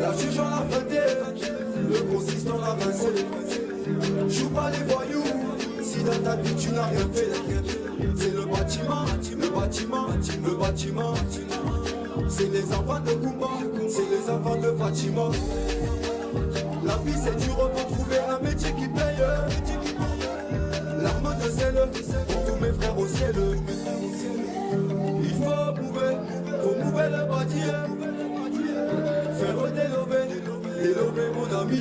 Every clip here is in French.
La juge en la fête, le consistant l'a rincé. Joue pas les voyous, si dans ta vie tu n'as rien fait. C'est le bâtiment, le bâtiment, le bâtiment. C'est les enfants de Kumba, c'est les enfants de Fatima. La vie c'est dur, pour Il faut mouver, faut mouver le bâtiment. Faire délover, délover mon ami.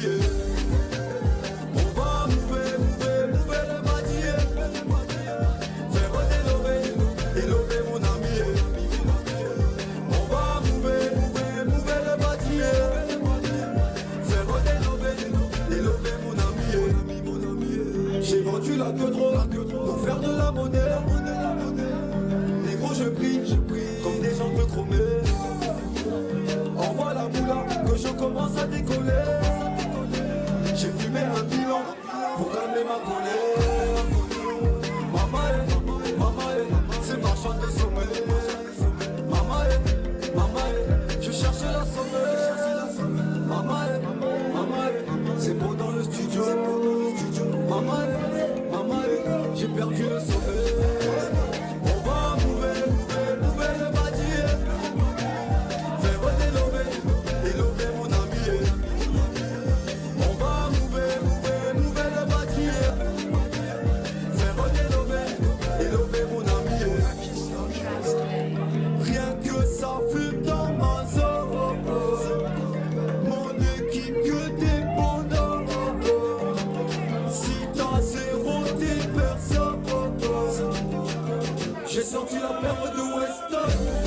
On va mouver, mouver, mouver le. Faire délover, délover mon ami. On va mouver, mouver, le. Faire mon ami. J'ai vendu la queue trop pour faire de la monnaie. Je prie, comme des gens de chromés. Envoie la moula que je commence à décoller. J'ai fumé un bilan pour calmer ma colère. Maman, maman, c'est marchand de sommeil. Maman, maman, je cherche la sommeil. Maman, maman, c'est bon dans le studio. Maman, maman, j'ai perdu le sommeil. J'ai senti la perte de Weston.